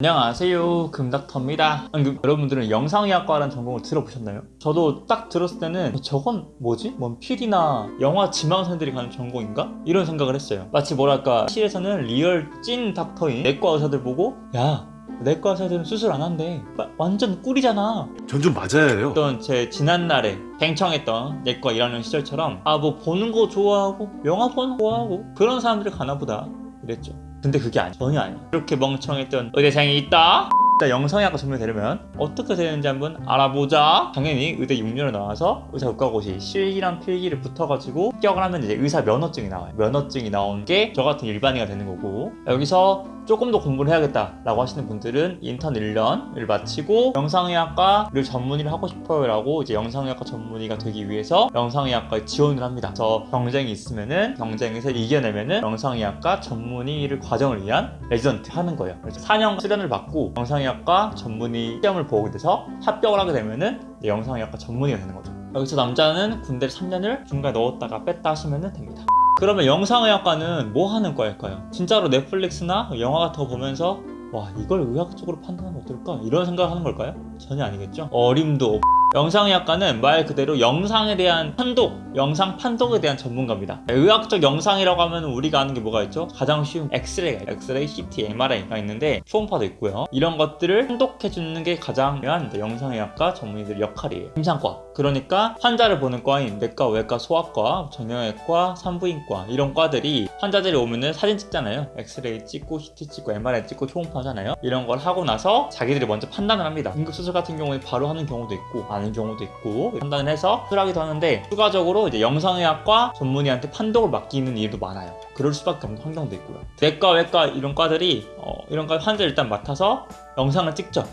안녕하세요 금닥터입니다 여러분들은 영상의학과라는 전공을 들어보셨나요? 저도 딱 들었을 때는 저건 뭐지? 뭔 필름이나 영화 지망생들이 가는 전공인가? 이런 생각을 했어요 마치 뭐랄까 실에서는 리얼 찐 닥터인 내과 의사들 보고 야 내과 의사들은 수술 안 한대 와- 완전 꿀이잖아 전 좀 맞아야 해요. 어떤 제 지난날에 멍청했던 예과 일학년 시절처럼 아 뭐 보는 거 좋아하고 영화 보는 거 좋아하고 그런 사람들이 가나 보다 이랬죠 근데 그게 아니 전혀 아니야. 이렇게 멍청했던 의대생이 있다? 일단 영상의학과 전문이 되려면 어떻게 되는지 한번 알아보자. 당연히 의대 6년을 나와서 의사 국가고시 실기랑 필기를 붙어가지고 합격을 하면 이제 의사 면허증이 나와요. 면허증이 나온 게 저 같은 일반의가 되는 거고. 여기서 조금 더 공부를 해야겠다 라고 하시는 분들은 인턴 1년을 마치고 영상의학과를 전문의를 하고 싶어요 라고 이제 영상의학과 전문의가 되기 위해서 영상의학과에 지원을 합니다. 그래서 경쟁이 있으면은 경쟁에서 이겨내면은 영상의학과 전문의를 과정을 위한 레지던트 하는 거예요. 그래서 4년 수련을 받고 영상의학과 전문의 시험을 보게 돼서 합격을 하게 되면은 영상의학과 전문의가 되는 거죠. 여기서 남자는 군대를 3년을 중간에 넣었다가 뺐다 하시면 됩니다 그러면 영상의학과는 뭐 하는 과일까요? 진짜로 넷플릭스나 영화 같은 거 보면서 와 이걸 의학적으로 판단하면 어떨까? 이런 생각을 하는 걸까요? 전혀 아니겠죠? 어림도 없... 영상의학과는 말 그대로 영상에 대한 판독, 영상 판독에 대한 전문가입니다. 의학적 영상이라고 하면 우리가 아는 게 뭐가 있죠? 가장 쉬운 엑스레이가 엑스레이, CT, MRI가 있는데 초음파도 있고요. 이런 것들을 판독해주는 게 가장 중요한 영상의학과 전문의들 역할이에요. 임상과. 그러니까 환자를 보는 과인 내과, 외과, 소아과, 정형외과, 산부인과 이런 과들이 환자들이 오면은 사진 찍잖아요. 엑스레이 찍고 CT 찍고 MRI 찍고 초음파 하잖아요. 이런 걸 하고 나서 자기들이 먼저 판단을 합니다. 응급수술 같은 경우에 바로 하는 경우도 있고 아는 경우도 있고 판단을 해서 수술하기도 하는데 추가적으로 이제 영상의학과 전문의한테 판독을 맡기는 일도 많아요. 그럴 수밖에 없는 환경도 있고요. 내과, 외과 이런 과들이 어, 이런 과 환자 일단 맡아서 영상을 찍죠.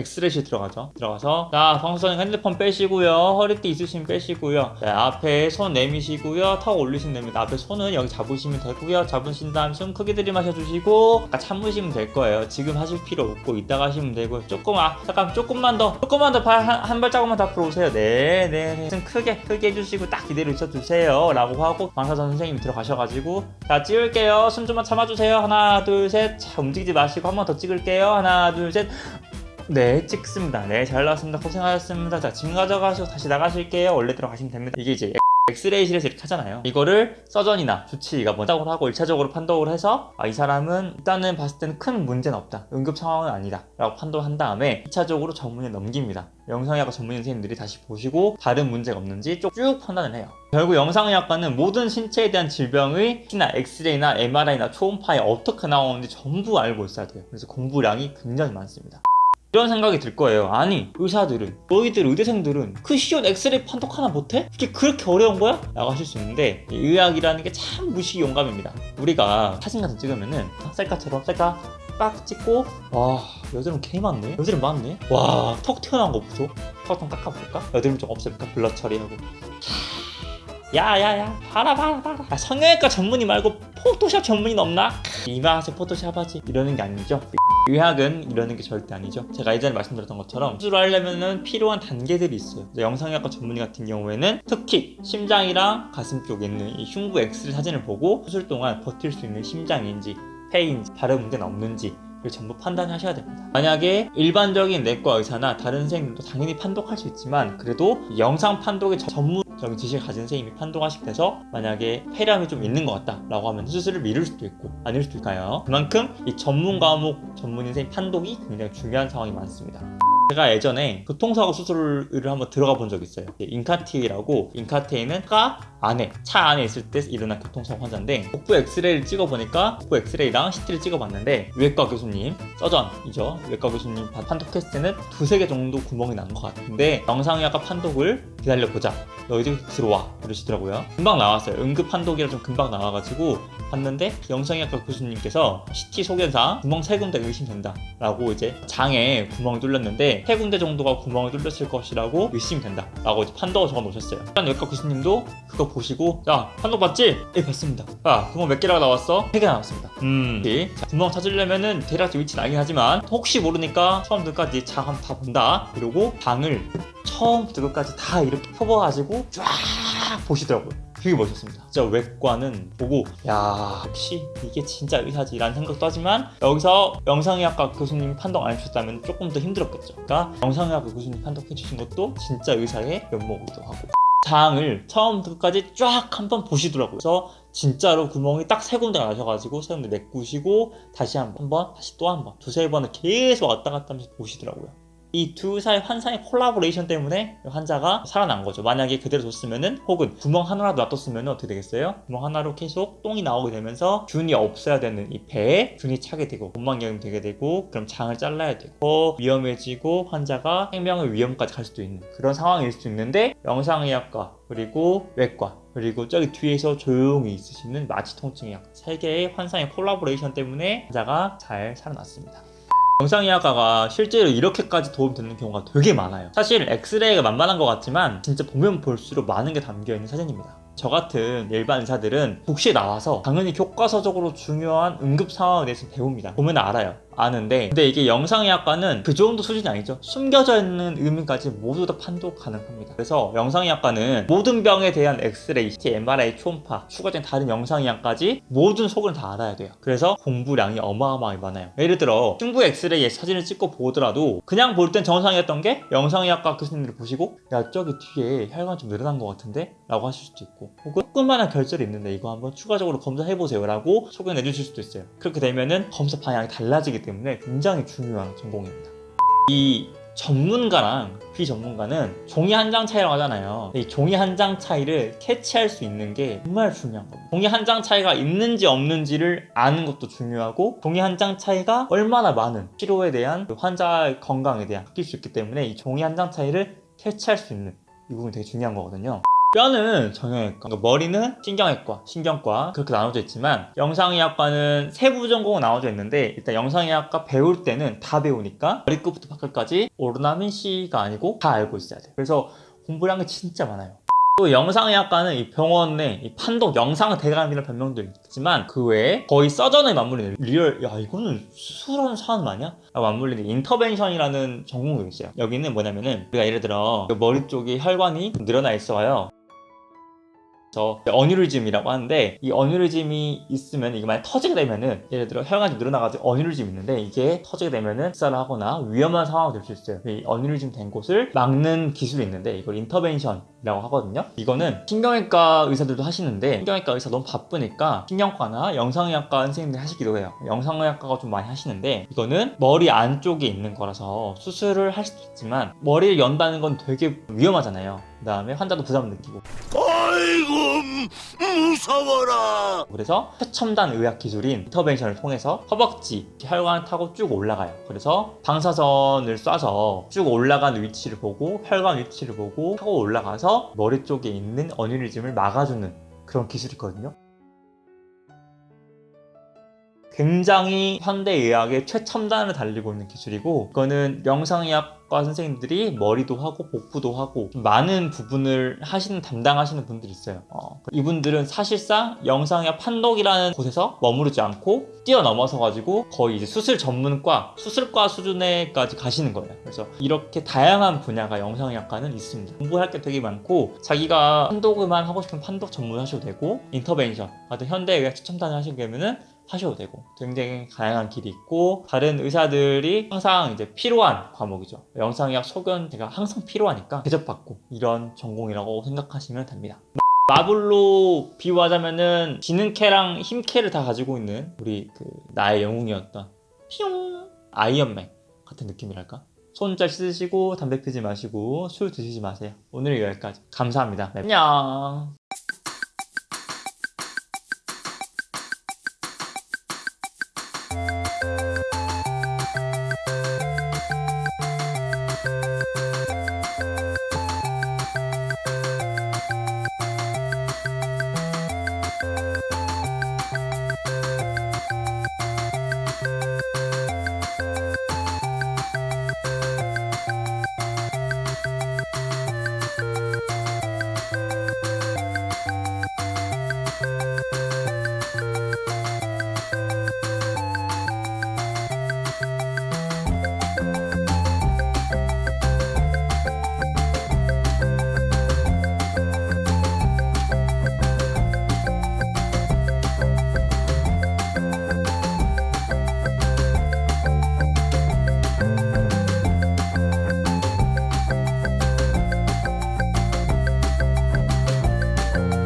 엑스레이실 들어가죠. 들어가서 자 방수선님 핸드폰 빼시고요. 허리띠 있으시면 빼시고요. 자, 앞에 손 내미시고요. 턱 올리시면 됩니다. 앞에 손은 여기 잡으시면 되고요. 잡으신 다음 숨 크게 들이마셔 주시고 아까 참으시면 될 거예요. 지금 하실 필요 없고 이따가 하시면 되고요. 조금 아 잠깐 조금만 더 조금만 더한 한 발자국만 더 앞으로 오세요. 네네 네. 숨 크게 크게 해주시고 딱 이대로 있어 주세요. 라고 하고 방사선 선생님이 들어가셔가지고 자 찍을게요. 숨 좀만 참아주세요. 하나 둘 셋. 자 움직이지 마시고 한 번 더 찍을게요. 하나 둘 셋. 네 찍습니다. 네 잘 나왔습니다. 고생하셨습니다. 자 짐 가져가시고 다시 나가실게요. 원래 들어가시면 됩니다. 이게 이제 엑스레이실에서 이렇게 하잖아요. 이거를 서전이나 주치의가 먼저 판독을 하고 1차적으로 판독을 해서 아, 이 사람은 일단은 봤을 때는 큰 문제는 없다. 응급 상황은 아니다 라고 판독한 다음에 2차적으로 전문의에 넘깁니다. 영상의학과 전문의 선생님들이 다시 보시고 다른 문제가 없는지 쭉, 쭉 판단을 해요. 결국 영상의학과는 모든 신체에 대한 질병의 T나 엑스레이나 MRI나 초음파에 어떻게 나오는지 전부 알고 있어야 돼요. 그래서 공부량이 굉장히 많습니다 이런 생각이 들 거예요 아니 의사들은 너희들 의대생들은 그 쉬운 엑스레이 판독 하나 못해? 그게 그렇게 어려운 거야? 라고 하실 수 있는데 이 의학이라는 게 참 무시 용감입니다 우리가 사진 같은 거 찍으면은 셀카처럼 셀카 딱 찍고 와 여드름 개 많네 여드름 많네 와 턱 튀어나온 거 보소 턱 좀 깎아볼까? 여드름 좀 없앨까? 블러 처리하고 야야야 봐라 봐라 봐라 아, 성형외과 전문의 말고 포토샵 전문의는 없나? 이마하세 포토샵 하지 이러는 게 아니죠 의학은 이러는 게 절대 아니죠 제가 예전에 말씀드렸던 것처럼 수술을 하려면 필요한 단계들이 있어요 영상의학과 전문의 같은 경우에는 특히 심장이랑 가슴 쪽에 있는 이 흉부 엑스레이 사진을 보고 수술 동안 버틸 수 있는 심장인지 폐인지 다른 문제는 없는지 를 전부 판단하셔야 됩니다. 만약에 일반적인 내과 의사나 다른 선생님도 당연히 판독할 수 있지만 그래도 영상 판독의 전문 적인 지식을 가진 선생님이 판독하시게 돼서 만약에 폐렴이 좀 있는 것 같다 라고 하면 수술을 미룰 수도 있고 아닐 수도 있까요. 그만큼 이 전문 과목 전문의 선생님 판독이 굉장히 중요한 상황이 많습니다. 제가 예전에 교통사고 수술을 한번 들어가 본 적이 있어요. 인카티라고 인카티에는 차 안에 차 안에 있을 때 일어난 교통사고 환자인데 복부 엑스레이를 찍어보니까 복부 엑스레이랑 CT를 찍어봤는데 외과 교수님 서전이죠. 외과 교수님 판독했을 때는 두세 개 정도 구멍이 난 것 같은데 영상의학과 판독을 기다려보자. 너희들 들어와. 이러시더라고요. 금방 나왔어요. 응급 판독이라 좀 금방 나와가지고 봤는데 영상의학과 교수님께서 CT 소견상 구멍 세 군데 의심된다 라고 이제 장에 구멍이 뚫렸는데 세 군데 정도가 구멍이 뚫렸을 것이라고 의심이 된다. 라고 이제 판독을 적어 놓으셨어요. 일단 외과 교수님도 그거 보시고 야 판독 봤지? 예 봤습니다. 야 구멍 몇 개라고 나왔어? 세 개 나왔습니다. 음. 오케이. 자, 구멍 찾으려면은 대략 위치는 알긴 하지만 혹시 모르니까 처음부터까지 장 한번 다 본다. 이러고 방을 처음부터 끝까지 다 이렇게 펴봐가지고 쫙 보시더라고요 되게 멋있었습니다. 진짜 외과는 보고 야 역시 이게 진짜 의사지 라는 생각도 하지만 여기서 영상의학과 교수님이 판독 안 해주셨다면 조금 더 힘들었겠죠. 그러니까 영상의학과 교수님 판독해 주신 것도 진짜 의사의 면목이기도 하고 장을 처음부터 끝까지 쫙 한번 보시더라고요. 그래서 진짜로 구멍이 딱 세 군데가 나셔가지고 세 군데 메꾸시고 다시 한 번, 한 번, 다시 또 한 번, 두세 번을 계속 왔다 갔다 하면서 보시더라고요. 이 두 사이 환상의 콜라보레이션 때문에 환자가 살아난 거죠. 만약에 그대로 뒀으면은 혹은 구멍 하나라도 놔뒀으면 어떻게 되겠어요? 구멍 하나로 계속 똥이 나오게 되면서 균이 없어야 되는 이 배에 균이 차게 되고 곤망경이 되게 되고 그럼 장을 잘라야 되고 더 위험해지고 환자가 생명의 위험까지 갈 수도 있는 그런 상황일 수도 있는데 영상의학과 그리고 외과 그리고 저기 뒤에서 조용히 있으시는 마취통증의학과 세 개의 환상의 콜라보레이션 때문에 환자가 잘 살아났습니다. 영상의학과가 실제로 이렇게까지 도움되는 경우가 되게 많아요. 사실 엑스레이가 만만한 것 같지만 진짜 보면 볼수록 많은 게 담겨 있는 사진입니다. 저 같은 일반 의사들은 국시에 나와서 당연히 교과서적으로 중요한 응급 상황에 대해서 배웁니다. 보면 알아요. 아는데 근데 이게 영상의학과는 그 정도 수준이 아니죠. 숨겨져 있는 의미까지 모두 다 판독 가능합니다. 그래서 영상의학과는 모든 병에 대한 엑스레이, CT, MRI, 초음파, 추가적인 다른 영상의학까지 모든 속을 다 알아야 돼요. 그래서 공부량이 어마어마하게 많아요. 예를 들어 흉부 엑스레이에 사진을 찍고 보더라도 그냥 볼 땐 정상이었던 게 영상의학과 교수님들 보시고 야 저기 뒤에 혈관 좀 늘어난 것 같은데? 라고 하실 수도 있고 혹은 조그만한 결절이 있는데 이거 한번 추가적으로 검사해보세요 라고 소개 내주실 수도 있어요. 그렇게 되면은 검사 방향이 달라지기 때문에 굉장히 중요한 전공입니다. 이 전문가랑 비전문가는 종이 한 장 차이라고 하잖아요. 이 종이 한 장 차이를 캐치할 수 있는 게 정말 중요한 겁니다. 종이 한 장 차이가 있는지 없는지를 아는 것도 중요하고 종이 한 장 차이가 얼마나 많은 치료에 대한 그 환자의 건강에 대한 바뀔 수 있기 때문에 이 종이 한 장 차이를 캐치할 수 있는 이 부분이 되게 중요한 거거든요. 뼈는 정형외과, 그러니까 머리는 신경외과, 신경과 그렇게 나눠져 있지만 영상의학과는 세부 전공은 나눠져 있는데 일단 영상의학과 배울 때는 다 배우니까 머리끝부터 발끝까지 오로나민 C가 아니고 다 알고 있어야 돼요. 그래서 공부량 게 진짜 많아요. 또 영상의학과는 이 병원의 이 판독 영상 대감이라는 별명도 있지만 그 외에 거의 서전에 맞물리는 real 야 이거는 수술하는 사람 아니야? 맞물리는 intervention이라는 전공도 있어요 여기는 뭐냐면은 우리가 예를 들어 머리 쪽에 혈관이 늘어나 있어요 그래서 어뉴리즘이라고 하는데 이 어뉴리즘이 있으면 이게 만약 터지게 되면은 예를 들어 혈관이 늘어나가지고 어뉴리즘 있는데 이게 터지게 되면은 식사를 하거나 위험한 상황이 될 수 있어요. 이 어뉴리즘 된 곳을 막는 기술이 있는데 이걸 인터벤션이라고 하거든요. 이거는 신경외과 의사들도 하시는데 신경외과 의사 너무 바쁘니까 신경과나 영상의학과 선생님들이 하시기도 해요. 영상의학과가 좀 많이 하시는데 이거는 머리 안쪽에 있는 거라서 수술을 할 수도 있지만 머리를 연다는 건 되게 위험하잖아요 그 다음에 환자도 부담을 느끼고 아이고 무서워라 그래서 최첨단 의학 기술인 인터벤션을 통해서 허벅지, 혈관을 타고 쭉 올라가요. 그래서 방사선을 쏴서 쭉 올라간 위치를 보고 혈관 위치를 보고 타고 올라가서 머리 쪽에 있는 어뉴리즘을 막아주는 그런 기술이거든요. 굉장히 현대의학의 최첨단을 달리고 있는 기술이고 이거는 영상의학과 선생님들이 머리도 하고 복부도 하고 좀 많은 부분을 하시는 담당하시는 분들이 있어요. 어, 이분들은 사실상 영상의학 판독이라는 곳에서 머무르지 않고 뛰어넘어서 가지고 거의 이제 수술 전문과 수술과 수준에까지 가시는 거예요. 그래서 이렇게 다양한 분야가 영상의학과는 있습니다. 공부할 게 되게 많고 자기가 판독만 하고 싶으면 판독 전문 하셔도 되고 인터벤션 같은 현대의학 최첨단을 하시려면은 하셔도 되고 굉장히 다양한 길이 있고 다른 의사들이 항상 이제 필요한 과목이죠. 영상의학 소견 제가 항상 필요하니까 대접받고 이런 전공이라고 생각하시면 됩니다. 마블로 비유하자면은 지능캐랑 힘캐를 다 가지고 있는 우리 그 나의 영웅이었던 피용 아이언맨 같은 느낌이랄까? 손 잘 씻으시고 담배 피지 마시고 술 드시지 마세요. 오늘 여기까지. 감사합니다. 네. 안녕